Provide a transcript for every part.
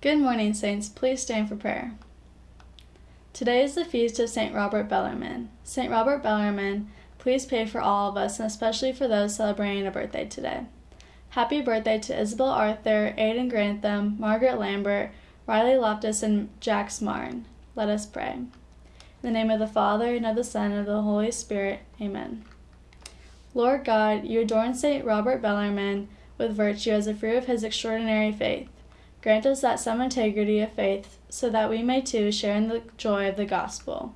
Good morning, Saints. Please stand for prayer. Today is the feast of St. Robert Bellarmine. St. Robert Bellarmine, please pray for all of us and especially for those celebrating a birthday today. Happy birthday to Isabel Arthur, Aidan Grantham, Margaret Lambert, Riley Loftus, and Jax Marn. Let us pray. In the name of the Father, and of the Son, and of the Holy Spirit. Amen. Lord God, you adorn St. Robert Bellarmine with virtue as a fruit of his extraordinary faith. Grant us that some integrity of faith, so that we may too share in the joy of the gospel.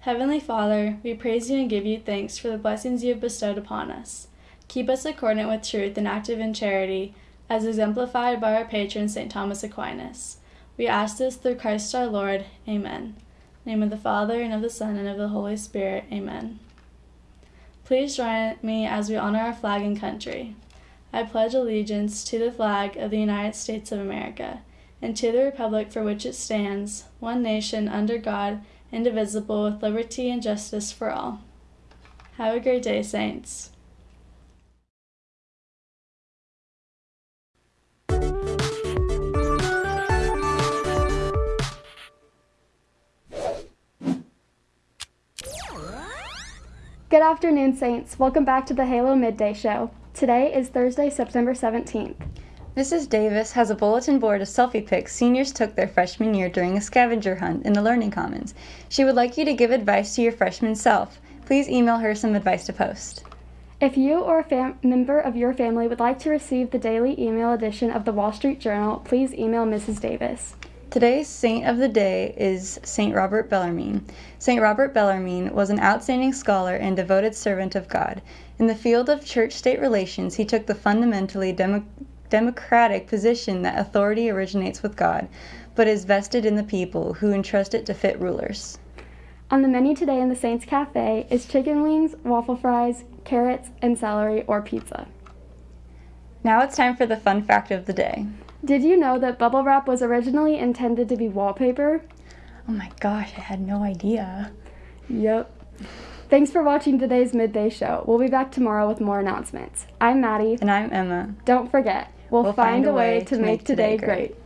Heavenly Father, we praise you and give you thanks for the blessings you have bestowed upon us. Keep us accordant with truth and active in charity, as exemplified by our patron St. Thomas Aquinas. We ask this through Christ our Lord. Amen. name of the Father, and of the Son, and of the Holy Spirit. Amen. Please join me as we honor our flag and country. I pledge allegiance to the flag of the United States of America and to the republic for which it stands, one nation under God, indivisible, with liberty and justice for all. Have a great day, Saints. Good afternoon, Saints. Welcome back to the Halo Midday Show. Today is Thursday, September 17th. Mrs. Davis has a bulletin board of selfie pics seniors took their freshman year during a scavenger hunt in the Learning Commons. She would like you to give advice to your freshman self. Please email her some advice to post. If you or a fam- member of your family would like to receive the daily email edition of the Wall Street Journal, please email Mrs. Davis. Today's saint of the day is Saint Robert Bellarmine. Saint Robert Bellarmine was an outstanding scholar and devoted servant of God. In the field of church state relations, he took the fundamentally demo- democratic position that authority originates with God, but is vested in the people who entrust it to fit rulers. On the menu today in the Saints Cafe is chicken wings, waffle fries, carrots, and celery or pizza. Now it's time for the fun fact of the day. Did you know that bubble wrap was originally intended to be wallpaper? Oh my gosh, I had no idea. Yep. Thanks for watching today's midday show. We'll be back tomorrow with more announcements. I'm Maddie. And I'm Emma. Don't forget, we'll, we'll find, find, a way, way to make, make today, today great. great.